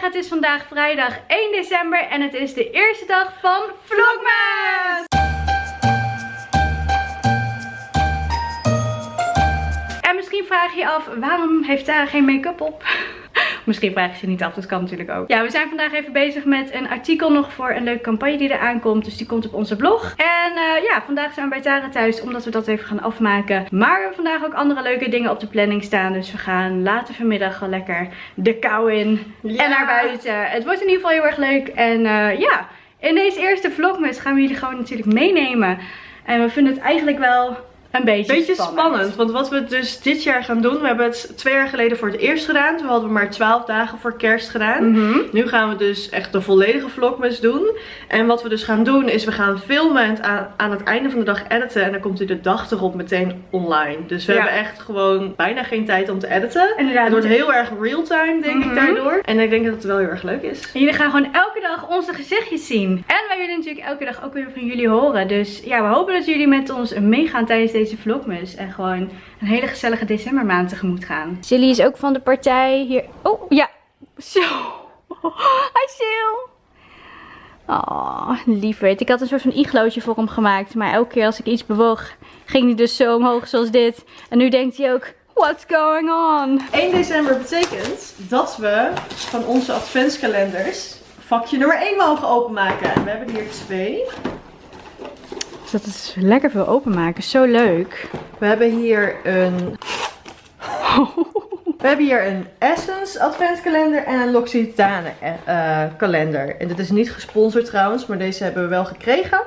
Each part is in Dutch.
Het is vandaag vrijdag 1 december en het is de eerste dag van Vlogmas! En misschien vraag je je af, waarom heeft Tara geen make-up op? Misschien vraag je ze niet af, dat kan natuurlijk ook. Ja, we zijn vandaag even bezig met een artikel nog voor een leuke campagne die eraan komt. Dus die komt op onze blog. En uh, ja, vandaag zijn we bij Tara thuis, omdat we dat even gaan afmaken. Maar we hebben vandaag ook andere leuke dingen op de planning staan. Dus we gaan later vanmiddag wel lekker de kou in en naar buiten. Het wordt in ieder geval heel erg leuk. En uh, ja, in deze eerste vlogmas gaan we jullie gewoon natuurlijk meenemen. En we vinden het eigenlijk wel een beetje, beetje spannend. Want wat we dus dit jaar gaan doen. We hebben het twee jaar geleden voor het eerst gedaan. Toen hadden we maar 12 dagen voor kerst gedaan. Mhm. Nu gaan we dus echt de volledige vlogmas doen. En wat we dus gaan doen is we gaan filmen en aan, aan het einde van de dag editen. En dan komt u de dag erop meteen online. Dus we Ja. hebben echt gewoon bijna geen tijd om te editen. Inderdaad. Het wordt heel erg real time denk Mhm. ik daardoor. En ik denk dat het wel heel erg leuk is. En jullie gaan gewoon elke dag onze gezichtjes zien. En wij willen natuurlijk elke dag ook weer van jullie horen. Dus ja, we hopen dat jullie met ons meegaan tijdens deze vlogmas. En gewoon een hele gezellige decembermaand tegemoet gaan. Silly is ook van de partij hier. Oh, ja. Zo. Hi Sil. Oh, lieverd. Ik had een soort van iglootje voor hem gemaakt. Maar elke keer als ik iets bewoog, ging hij dus zo omhoog zoals dit. En nu denkt hij ook, what's going on? 1 december betekent dat we van onze adventskalenders vakje nummer 1 mogen openmaken. En we hebben hier twee. Dus dat is lekker veel openmaken. Zo leuk. We hebben hier een... We hebben hier een Essence adventskalender en een L'Occitane eh, kalender. En dit is niet gesponsord trouwens, maar deze hebben we wel gekregen.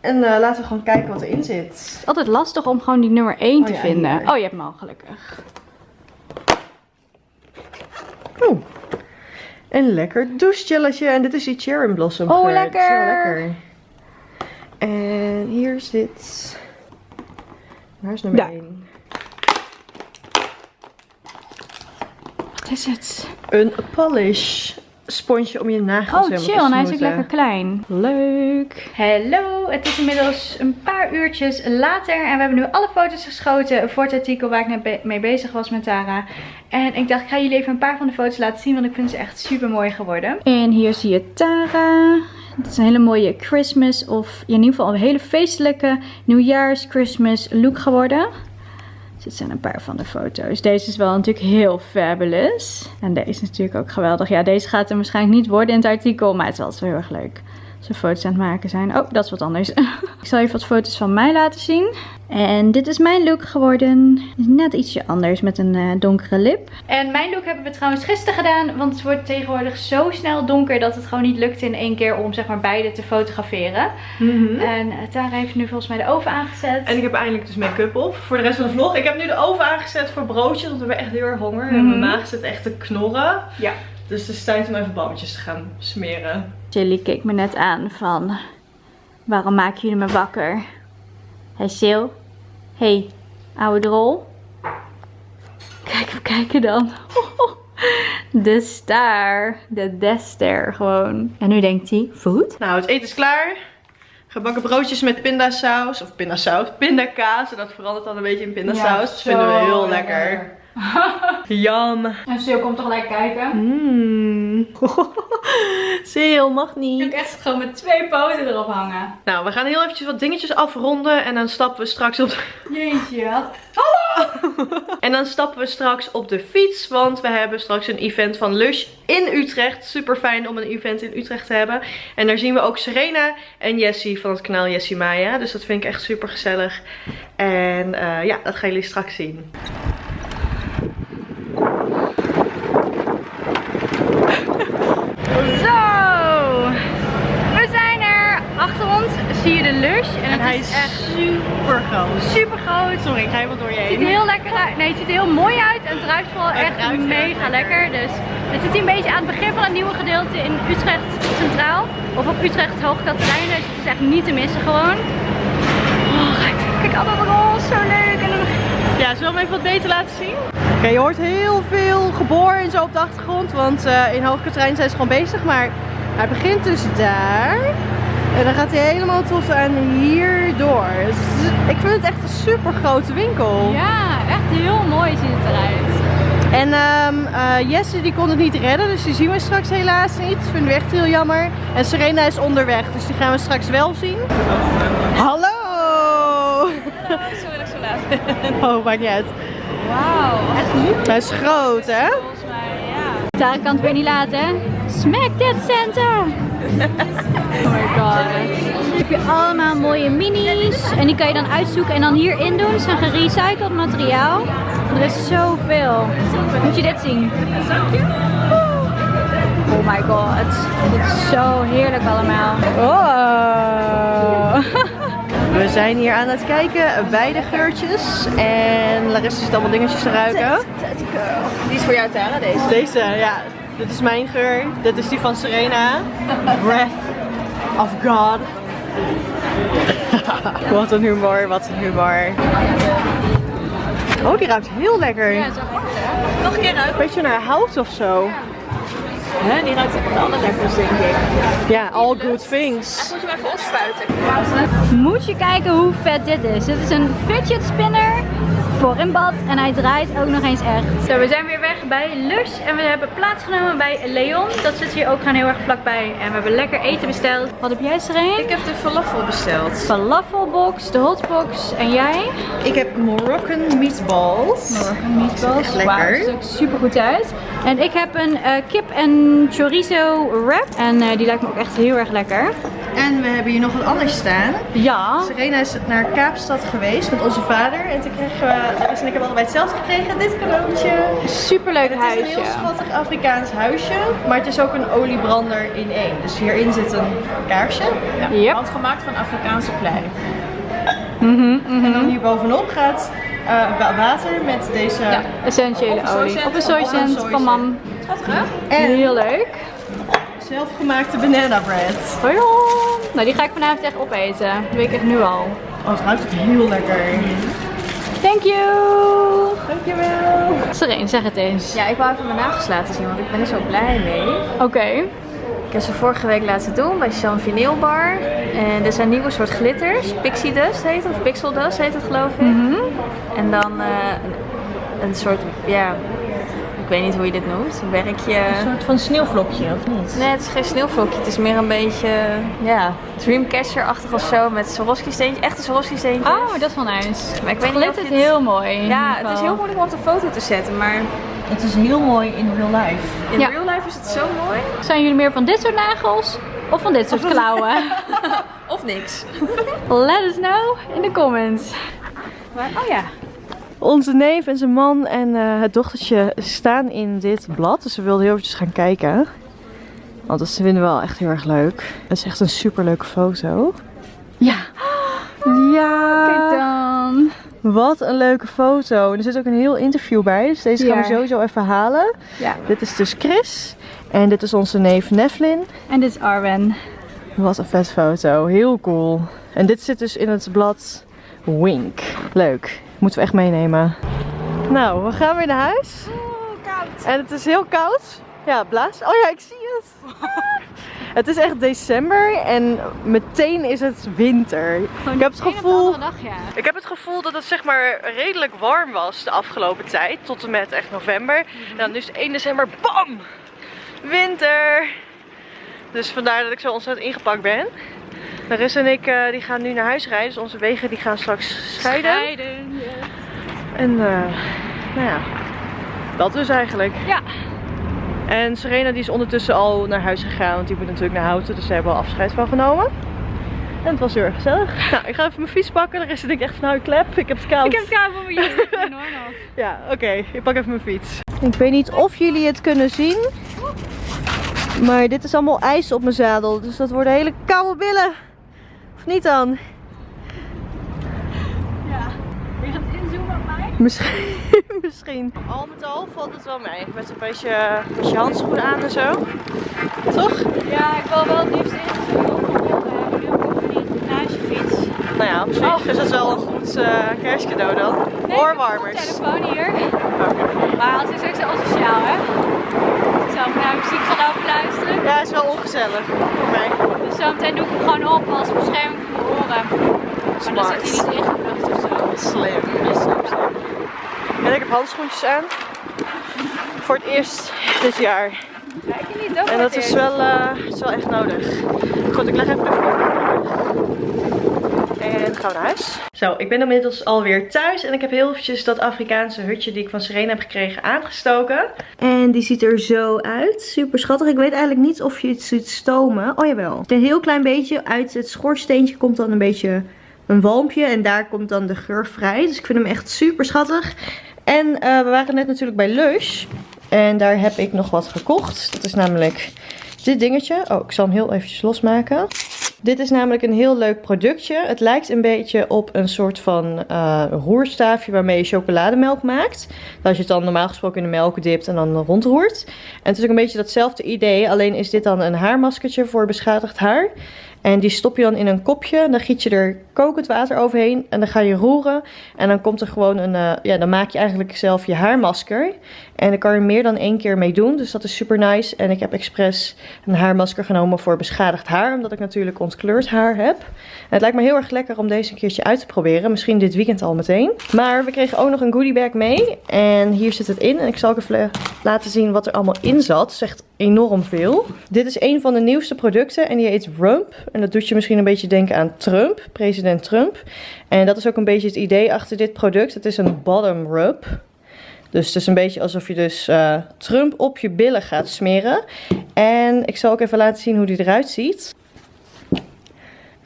En eh, laten we gewoon kijken wat erin zit. Het is altijd lastig om gewoon die nummer 1 Oh te ja, vinden. hier. Oh, je hebt hem al gelukkig. Oeh. Een lekker douchegelletje. En dit is die Cherry Blossom. Oh, wel lekker. En hier zit... Waar is nummer Ja. 1? Wat is het? Een polish sponsje om je nagels Oh, chill. En hij is ook lekker klein. Leuk. Hallo. Het is inmiddels een paar uurtjes later. En we hebben nu alle foto's geschoten voor het artikel waar ik net mee bezig was met Tara. En ik dacht, ik ga jullie even een paar van de foto's laten zien. Want ik vind ze echt super mooi geworden. En hier zie je Tara. Het is een hele mooie Christmas of in ieder geval een hele feestelijke nieuwjaars Christmas look geworden. Dit zijn een paar van de foto's. Deze is wel natuurlijk heel fabulous. En deze is natuurlijk ook geweldig. Ja, deze gaat er waarschijnlijk niet worden in het artikel. Maar het is wel heel erg leuk. We foto's aan het maken zijn. Oh, dat is wat anders. Ik zal even wat foto's van mij laten zien. En dit is mijn look geworden. Is Net ietsje anders met een eh, donkere lip. En mijn look hebben we trouwens gisteren gedaan. Want het wordt tegenwoordig zo snel donker dat het gewoon niet lukt in één keer om zeg maar beide te fotograferen. Mhm. En eh, Tara heeft nu volgens mij de oven aangezet. En ik heb eindelijk dus make-up op voor de rest van de vlog. Ik heb nu de oven aangezet voor broodjes, want we hebben echt heel erg honger. En Mhm. mijn maag zit echt te knorren. Ja. Dus het is tijd om even bammetjes te gaan smeren. Chili keek me net aan van... Waarom maken jullie me wakker? Hé Sil? Hé, oude drol? Kijk, we kijken dan. De star. De dester gewoon. En nu denkt hij, food? Nou, het eten is klaar. Gebakken broodjes met pindasaus. Of pindasaus. Pindakaas. En dat verandert dan een beetje in pindasaus. dat vinden we heel lekker. Jam. En Sil komt toch gelijk kijken? Mmm. Sil, mag niet. Ik echt gewoon met twee poten erop hangen. Nou, we gaan heel eventjes wat dingetjes afronden. En dan stappen we straks op de... Jeetje, wat? En dan stappen we straks op de fiets. Want we hebben straks een event van Lush in Utrecht. Super fijn om een event in Utrecht te hebben. En daar zien we ook Serena en Jessie van het kanaal Jessie Maya. Dus dat vind ik echt super gezellig. En eh, ja, dat gaan jullie straks zien. Zo! We zijn er. Achter ons zie je de Lush. En, En het hij is echt super groot. super groot. Sorry, ik ga helemaal door je Het ziet heen. er heel lekker uit. Nee, het ziet er heel mooi uit. En het ruikt vooral Het echt ruikt mega lekker. Dus het zit hier een beetje aan het begin van het nieuwe gedeelte in Utrecht Centraal. Of op Utrecht Hoogkaterijnen. Dus het is echt niet te missen gewoon. Oh, kijk, kijk allemaal roze. Zo leuk. En dan... Ja, zullen we hem even wat beter laten zien? Oké, je hoort heel veel geboor en zo op de achtergrond. Want eh, in Hoogkaterijn zijn ze gewoon bezig. Maar hij begint dus daar. En dan gaat hij helemaal tot aan hier door. Dus ik vind het echt een super grote winkel. Ja, echt heel mooi ziet het eruit. En ehm eh, Jesse die kon het niet redden, dus die zien we straks helaas niet. Vinden we echt heel jammer. En Serena is onderweg, dus die gaan we straks wel zien. Hallo! Sorry dat ik zo laat Oh, maakt niet uit. Wauw, echt Hij is groot, hè? volgens mij, ja. Tara kan het weer niet laten, hè? Smack that Santa! Oh my god. Dan heb je allemaal mooie minis. En die kan je dan uitzoeken en dan hierin doen. Het zijn gerecycled materiaal. Er is zoveel. Moet je dit zien? Oh my god. Dit is zo heerlijk allemaal. Oh. We zijn hier aan het kijken bij de geurtjes. En Larissa zit allemaal dingetjes te ruiken. Die is voor jou Tara, deze. Deze, ja. Dit is mijn geur. Dit is die van Serena. Breath of God. wat een humor, wat een humor. Oh, die ruikt heel lekker. Ja, zo goed hè? Nog een keer uit. Beetje naar hout of zo. Hè, die ruikt echt alle lekkers denk ik. Ja, all good things. Moet je hem even opspuiten. Moet je kijken hoe vet dit is. Dit is een fidget spinner voor in bad en hij draait ook nog eens echt. Zo, we zijn weer weg bij Lush en we hebben plaatsgenomen bij Leon. Dat zit hier ook gewoon heel erg vlakbij en we hebben lekker eten besteld. Wat heb jij Sereen? Ik heb de falafel besteld. Falafelbox, de hotbox en jij? Ik heb Moroccan meatballs. Moroccan meatballs. echt lekker. Dat ziet er ook super goed uit. En ik heb een eh, kip en chorizo wrap en eh, die lijkt me ook echt heel erg lekker. En we hebben hier nog wat anders staan. Ja. Serena is naar Kaapstad geweest met onze vader. En toen kregen we, en ik hebben allebei hetzelfde gekregen. Dit cadeautje. Superleuk Het is een huisje. heel schattig Afrikaans huisje. Maar het is ook een oliebrander in één. Dus hierin zit een kaarsje. Yep. Handgemaakt van Afrikaanse klei. En dan hier bovenop gaat wa- water met deze... Ja, essentiële olie. Of een soycent van mam. En Heel leuk. Zelfgemaakte banana bread. Hoi. Nou, die ga ik vanavond echt opeten. Dat weet ik echt nu al. Oh, het ruikt heel lekker. Thank you. Dankjewel. Sereen, zeg het eens. Ja, ik wou even mijn nagels laten zien, want ik ben er zo blij mee. Oké. Ik heb ze vorige week laten doen bij Sean Vinyl Bar. En dit zijn nieuwe soort glitters. Pixie Dust heet het, of Pixel Dust heet het geloof ik. Mhm. En dan eh, een, een soort, ja, ik weet niet hoe je dit noemt. Een werkje. Een soort van sneeuwvlokje, of niet? Nee, het is geen sneeuwvlokje. Het is meer een beetje, ja, Dreamcatcher-achtig of zo. Met Swarovski steentjes, echte Swarovski steentjes. Oh, dat is wel nice. Maar ik weet niet of dit- heel mooi. Ja, het is heel moeilijk om op de foto te zetten, maar Het is heel mooi in real life. in Ja. real life is het zo mooi. Zijn jullie meer van dit soort nagels? Of van dit soort klauwen? Of niks. Let us know in de comments. Maar, oh ja. Onze neef en zijn man en eh, het dochtertje staan in dit blad. Dus we wilden heel eventjes gaan kijken. Want dat vinden we wel echt heel erg leuk. Het is echt een super leuke foto. Ja. Ja. Kijk dan. Wat een leuke foto. En er zit ook een heel interview bij. Dus deze gaan we sowieso even halen. Ja. Dit is dus Chris. En dit is onze neef Nevlin. En dit is Arwen. Wat een vet foto. Heel cool. En dit zit dus in het blad Wink. Leuk. Moeten we echt meenemen. Nou, we gaan weer naar huis. koud. En het is heel koud. Ja, blaas. Oh ja, ik zie het. het is echt december en meteen is het winter. Ik heb het gevoel... Dag, ja. Ik heb het gevoel dat het zeg maar redelijk warm was de afgelopen tijd. Tot en met echt november. En dan nu is het 1 december. Bam! Winter! Dus vandaar dat ik zo ontzettend ingepakt ben. Larissa en ik eh, die gaan nu naar huis rijden. Dus onze wegen die gaan straks scheiden. Scheiden. En eh, nou ja, dat dus eigenlijk. Ja. En Serena die is ondertussen al naar huis gegaan. Want die moet natuurlijk naar Houten. Dus daar hebben al afscheid van genomen. En het was heel erg gezellig. Nou, ik ga even mijn fiets pakken. Rest denk ik echt van nou, klep. Ik heb het koud. Ik heb het koud van mijn hoor nog. Ja, oké. Ik pak even mijn fiets. Ik weet niet of jullie het kunnen zien. Maar dit is allemaal ijs op mijn zadel. Dus dat worden hele koude billen. Of niet dan? Je gaat inzoomen op mij? Misschien. Misschien. Al met al valt het wel mee. Met een beetje, met je handschoenen aan en zo. Toch? Ja, ik wil wel het liefst ingezoomen op mijn ook niet naast je fiets. Nou ja, op zich is het wel een goed eh, kerstcadeau dan. Oorwarmers. telefoon hier. Maar als ik straks al sociaal hè. Ik zal naar muziek gaan lopen. Ja, is wel ongezellig voor mij. Dus zometeen doe ik hem gewoon op als bescherming voor mijn oren. Maar dan zit hij niet ingeplucht of zo. Slim. En ik heb handschoentjes aan. voor het eerst dit jaar. En dat is wel, uh, is wel echt nodig. Goed, ik leg even de En gaan we naar huis. Zo, ik ben inmiddels alweer thuis. En ik heb heel eventjes dat Afrikaanse hutje die ik van Serena heb gekregen aangestoken. En die ziet er zo uit. Super schattig. Ik weet eigenlijk niet of je het ziet stomen. Oh jawel. Een heel klein beetje uit het schoorsteentje komt dan een beetje een walmpje. En daar komt dan de geur vrij. Dus ik vind hem echt super schattig. En uh, we waren net natuurlijk bij Lush. En daar heb ik nog wat gekocht. Dat is namelijk dit dingetje. Oh, ik zal hem heel eventjes losmaken. Dit is namelijk een heel leuk productje. Het lijkt een beetje op een soort van uh, roerstaafje waarmee je chocolademelk maakt. Als je het dan normaal gesproken in de melk dipt en dan rondroert. En het is ook een beetje datzelfde idee. Alleen is dit dan een haarmaskertje voor beschadigd haar. En die stop je dan in een kopje. Dan giet je er kokend water overheen. En dan ga je roeren. En dan komt er gewoon een... Uh, ja, dan maak je eigenlijk zelf je haarmasker. En daar kan je meer dan één keer mee doen. Dus dat is super nice. En ik heb expres een haarmasker genomen voor beschadigd haar. Omdat ik natuurlijk ontkleurd haar heb. En het lijkt me heel erg lekker om deze een keertje uit te proberen. Misschien dit weekend al meteen. Maar we kregen ook nog een goodie bag mee. En hier zit het in. En ik zal even laten zien wat er allemaal in zat. Echt enorm veel. Dit is een van de nieuwste producten. En die heet Rump. En dat doet je misschien een beetje denken aan Trump. President Trump. En dat is ook een beetje het idee achter dit product. Het is een bottom rub. Dus het is een beetje alsof je dus uh, Trump op je billen gaat smeren. En ik zal ook even laten zien hoe die eruit ziet.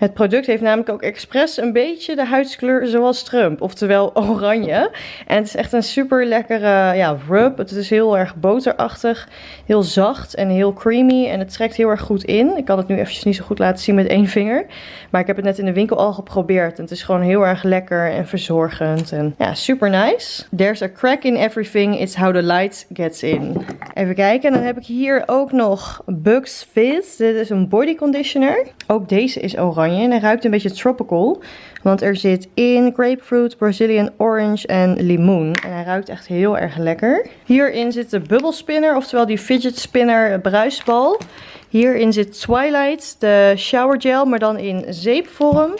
Het product heeft namelijk ook expres een beetje de huidskleur zoals Trump. Oftewel oranje. En het is echt een super lekkere ja, rub. Het is heel erg boterachtig. Heel zacht en heel creamy. En het trekt heel erg goed in. Ik kan het nu eventjes niet zo goed laten zien met één vinger. Maar ik heb het net in de winkel al geprobeerd. En het is gewoon heel erg lekker en verzorgend. En ja, super nice. There's a crack in everything. It's how the light gets in. Even kijken. En dan heb ik hier ook nog Bugs Fizz. Dit is een body conditioner. Ook deze is oranje. En hij ruikt een beetje tropical. Want er zit in grapefruit, Brazilian orange en limoen. En hij ruikt echt heel erg lekker. Hierin zit de bubble spinner, oftewel die fidget spinner bruisbal. Hierin zit Twilight, de shower gel, maar dan in zeepvorm.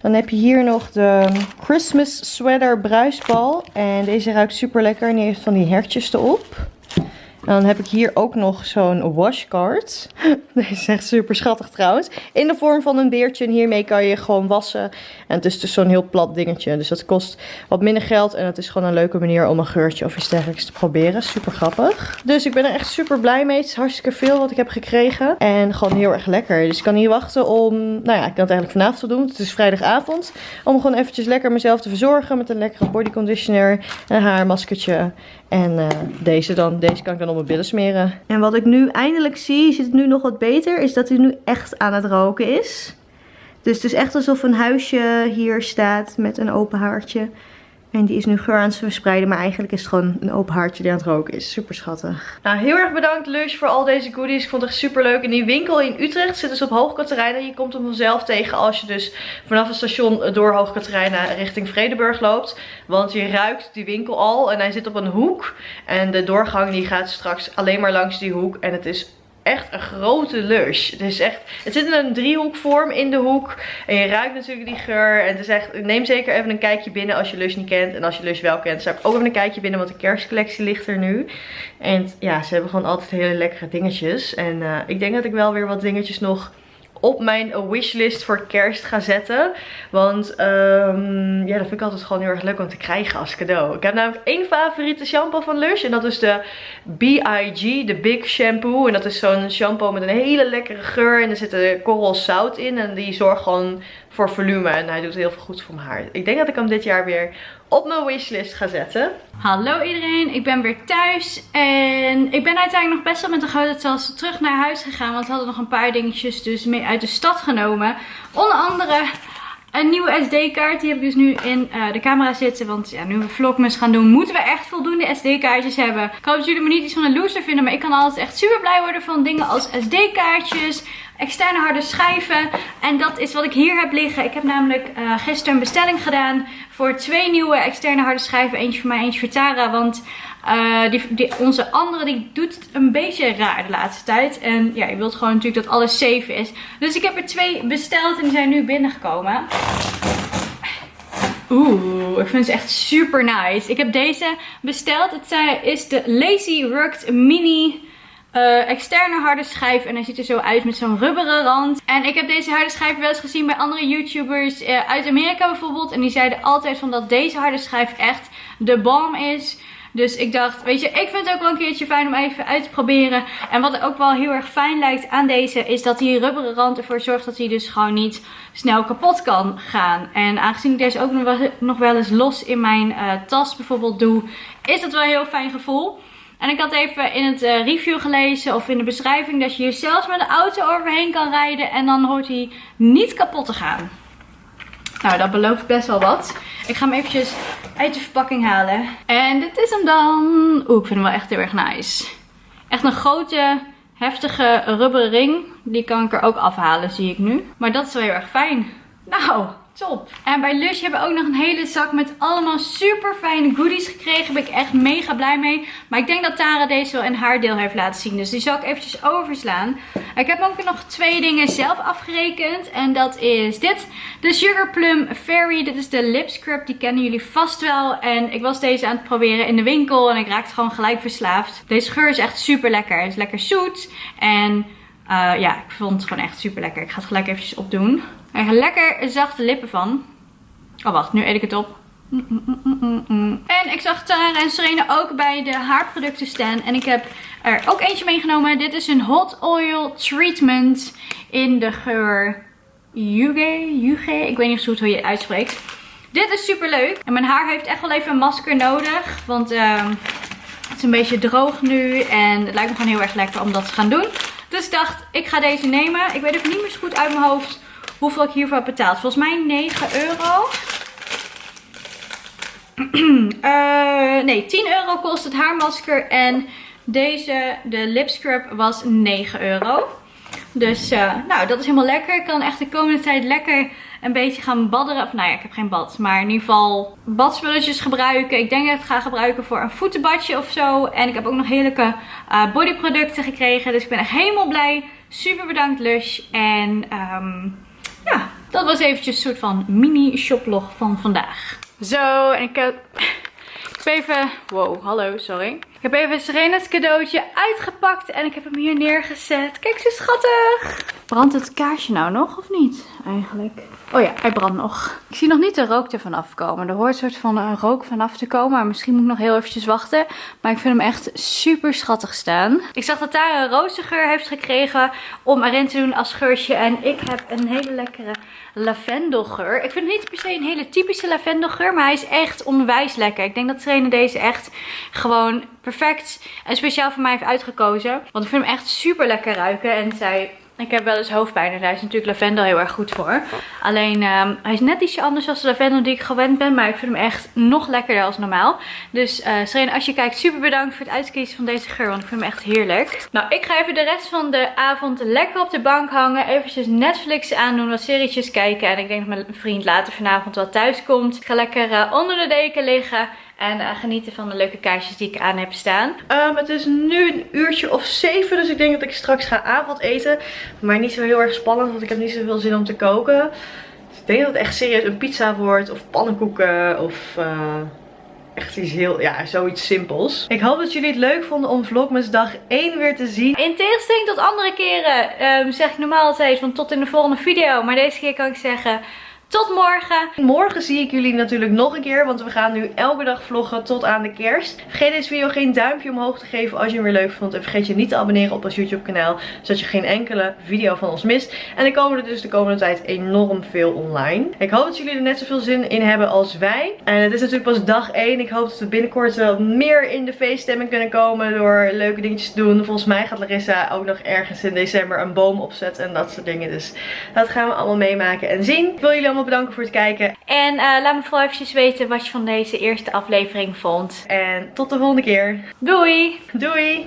Dan heb je hier nog de Christmas sweater bruisbal. En deze ruikt super lekker en die heeft van die hertjes erop. Dan heb ik hier ook nog zo'n washcard. Deze is echt super schattig trouwens. In de vorm van een beertje. En hiermee kan je gewoon wassen. En het is dus zo'n heel plat dingetje. Dus dat kost wat minder geld. En het is gewoon een leuke manier om een geurtje of iets dergelijks te proberen. Super grappig. Dus ik ben er echt super blij mee. Het is hartstikke veel wat ik heb gekregen. En gewoon heel erg lekker. Dus ik kan niet wachten om... Nou ja, ik kan het eigenlijk vanavond doen. Het is vrijdagavond. Om gewoon eventjes lekker mezelf te verzorgen. Met een lekkere body conditioner. Een haarmaskertje. En uh, deze dan. Deze kan ik dan mijn billen smeren. En wat ik nu eindelijk zie, ziet het nu nog wat beter, is dat hij nu echt aan het roken is. Dus het is echt alsof een huisje hier staat met een open haartje. En die is nu geur aan het verspreiden. Maar eigenlijk is het gewoon een open haartje die aan het roken is. Super schattig. Nou, heel erg bedankt Lush voor al deze goodies. Ik vond het echt super leuk. En die winkel in Utrecht zit dus op Hoogkaterijnen. Je komt hem vanzelf tegen als je dus vanaf het station door Hoogkaterijnen richting Vredeburg loopt. Want je ruikt die winkel al. En hij zit op een hoek. En de doorgang die gaat straks alleen maar langs die hoek. En het is echt een grote lush. Het is echt, het zit in een driehoekvorm in de hoek. En je ruikt natuurlijk die geur. En het is echt, neem zeker even een kijkje binnen als je Lush niet kent. En als je Lush wel kent, zou ik ook even een kijkje binnen, want de kerstcollectie ligt er nu. En ja, ze hebben gewoon altijd hele lekkere dingetjes. En uh, ik denk dat ik wel weer wat dingetjes nog op mijn wishlist voor kerst ga zetten. Want um, ja, dat vind ik altijd gewoon heel erg leuk om te krijgen als cadeau. Ik heb namelijk één favoriete shampoo van Lush. En dat is de BIG, de Big Shampoo. En dat is zo'n shampoo met een hele lekkere geur. En er zit korrelzout in. En die zorgt gewoon voor volume. En hij doet heel veel goed voor mijn haar. Ik denk dat ik hem dit jaar weer op mijn wishlist ga zetten. Hallo iedereen, ik ben weer thuis. En ik ben uiteindelijk nog best wel met de grote tas terug naar huis gegaan. Want we hadden nog een paar dingetjes dus mee uit de stad genomen. Onder andere een nieuwe SD-kaart. Die heb ik dus nu in uh, de camera zitten. Want ja, nu we vlogmas gaan doen, moeten we echt voldoende SD-kaartjes hebben. Ik hoop dat jullie me niet iets van een loser vinden. Maar ik kan altijd echt super blij worden van dingen als SD-kaartjes externe harde schijven. En dat is wat ik hier heb liggen. Ik heb namelijk uh, gisteren een bestelling gedaan voor twee nieuwe externe harde schijven. Eentje voor mij, eentje voor Tara. Want die, die, onze andere die doet het een beetje raar de laatste tijd. En ja, je wilt gewoon natuurlijk dat alles safe is. Dus ik heb er twee besteld en die zijn nu binnengekomen. Oeh, ik vind ze echt super nice. Ik heb deze besteld. Het is de Lazy Rugged Mini uh, externe harde schijf. En hij ziet er zo uit met zo'n rubberen rand. En ik heb deze harde schijf wel eens gezien bij andere YouTubers uh, uit Amerika bijvoorbeeld. En die zeiden altijd van dat deze harde schijf echt de balm is. Dus ik dacht, weet je, ik vind het ook wel een keertje fijn om even uit te proberen. En wat ook wel heel erg fijn lijkt aan deze, is dat die rubberen rand ervoor zorgt dat hij dus gewoon niet snel kapot kan gaan. En aangezien ik deze ook nog wel eens los in mijn uh, tas bijvoorbeeld doe, is dat wel een heel fijn gevoel. En ik had even in het uh, review gelezen of in de beschrijving dat je hier zelfs met de auto overheen kan rijden. En dan hoort hij niet kapot te gaan. Nou, dat belooft best wel wat. Ik ga hem eventjes uit de verpakking halen. En dit is hem dan. Oeh, ik vind hem wel echt heel erg nice. Echt een grote, heftige rubberen ring. Die kan ik er ook afhalen, zie ik nu. Maar dat is wel heel erg fijn. Nou, Top. En bij Lush hebben we ook nog een hele zak met allemaal super fijne goodies gekregen. Daar ben ik echt mega blij mee. Maar ik denk dat Tara deze wel in haar deel heeft laten zien. Dus die zal ik eventjes overslaan. Ik heb ook nog twee dingen zelf afgerekend. En dat is dit. De Sugar Plum Fairy. Dit is de lip scrub. Die kennen jullie vast wel. En ik was deze aan het proberen in de winkel. En ik raakte gewoon gelijk verslaafd. Deze geur is echt super lekker. Het is lekker zoet. En... Uh, ja, ik vond het gewoon echt super lekker. Ik ga het gelijk eventjes opdoen. Er gaan lekker zachte lippen van. Oh wacht, nu eet ik het op. En ik zag Tara en Serena ook bij de haarproducten staan. En ik heb er ook eentje meegenomen. Dit is een hot oil treatment in de geur Yuge. Yuge. Ik weet niet goed hoe je het uitspreekt. Dit is super leuk. En mijn haar heeft echt wel even een masker nodig. Want uh, het is een beetje droog nu. En het lijkt me gewoon heel erg lekker om dat te gaan doen. Dus ik dacht, ik ga deze nemen. Ik weet even niet meer zo goed uit mijn hoofd hoeveel ik hiervoor heb betaald. Volgens mij 9 euro. uh, nee, 10 euro kost het haarmasker. En deze, de lip scrub, was 9 euro. Dus uh, nou, dat is helemaal lekker. Ik kan echt de komende tijd lekker een beetje gaan badderen. Of nou ja, ik heb geen bad. Maar in ieder geval badspulletjes gebruiken. Ik denk dat ik het ga gebruiken voor een voetenbadje of zo. En ik heb ook nog heerlijke uh, bodyproducten gekregen. Dus ik ben echt helemaal blij. Super bedankt Lush. En um, ja, dat was eventjes een soort van mini shoplog van vandaag. Zo, en ik heb, ik heb even... Wow, hallo, sorry. Ik heb even Serena's cadeautje uitgepakt en ik heb hem hier neergezet. Kijk, ze schattig. Brandt het kaarsje nou nog of niet eigenlijk? Oh ja, hij brandt nog. Ik zie nog niet de rook ervan afkomen. Er hoort een soort van een rook vanaf te komen. Maar misschien moet ik nog heel eventjes wachten. Maar ik vind hem echt super schattig staan. Ik zag dat daar een rozengeur heeft gekregen om erin te doen als geurtje. En ik heb een hele lekkere lavendelgeur. Ik vind het niet per se een hele typische lavendelgeur. Maar hij is echt onwijs lekker. Ik denk dat trainer deze echt gewoon perfect en speciaal voor mij heeft uitgekozen. Want ik vind hem echt super lekker ruiken. En zij ik heb wel eens hoofdpijn en daar is natuurlijk lavendel heel erg goed voor. Alleen um, hij is net ietsje anders dan de lavendel die ik gewend ben. Maar ik vind hem echt nog lekkerder als normaal. Dus uh, Serena, als je kijkt, super bedankt voor het uitkiezen van deze geur. Want ik vind hem echt heerlijk. Nou, ik ga even de rest van de avond lekker op de bank hangen. Eventjes Netflix aandoen, wat serietjes kijken. En ik denk dat mijn vriend later vanavond wel thuis komt. Ik ga lekker uh, onder de deken liggen. En uh, genieten van de leuke kaarsjes die ik aan heb staan. Um, het is nu een uurtje of zeven. Dus ik denk dat ik straks ga avondeten. Maar niet zo heel erg spannend. Want ik heb niet zoveel zin om te koken. Dus ik denk dat het echt serieus een pizza wordt. Of pannenkoeken. Of... Uh echt iets heel, ja, zoiets simpels. Ik hoop dat jullie het leuk vonden om Vlogmas dag 1 weer te zien. In tegenstelling tot andere keren um, zeg ik normaal altijd van tot in de volgende video. Maar deze keer kan ik zeggen tot morgen. Morgen zie ik jullie natuurlijk nog een keer. Want we gaan nu elke dag vloggen tot aan de kerst. Vergeet deze video geen duimpje omhoog te geven als je hem weer leuk vond. En vergeet je niet te abonneren op ons YouTube kanaal. Zodat je geen enkele video van ons mist. En dan komen er dus de komende tijd enorm veel online. Ik hoop dat jullie er net zoveel zin in hebben als wij. En het is natuurlijk pas dag 1. Ik hoop dat we binnenkort wel meer in de feeststemming kunnen komen. Door leuke dingetjes te doen. Volgens mij gaat Larissa ook nog ergens in december een boom opzetten. En dat soort dingen. Dus dat gaan we allemaal meemaken en zien. Ik wil jullie allemaal bedanken voor het kijken. En uh, laat me vooral eventjes weten wat je van deze eerste aflevering vond. En tot de volgende keer. Doei! Doei!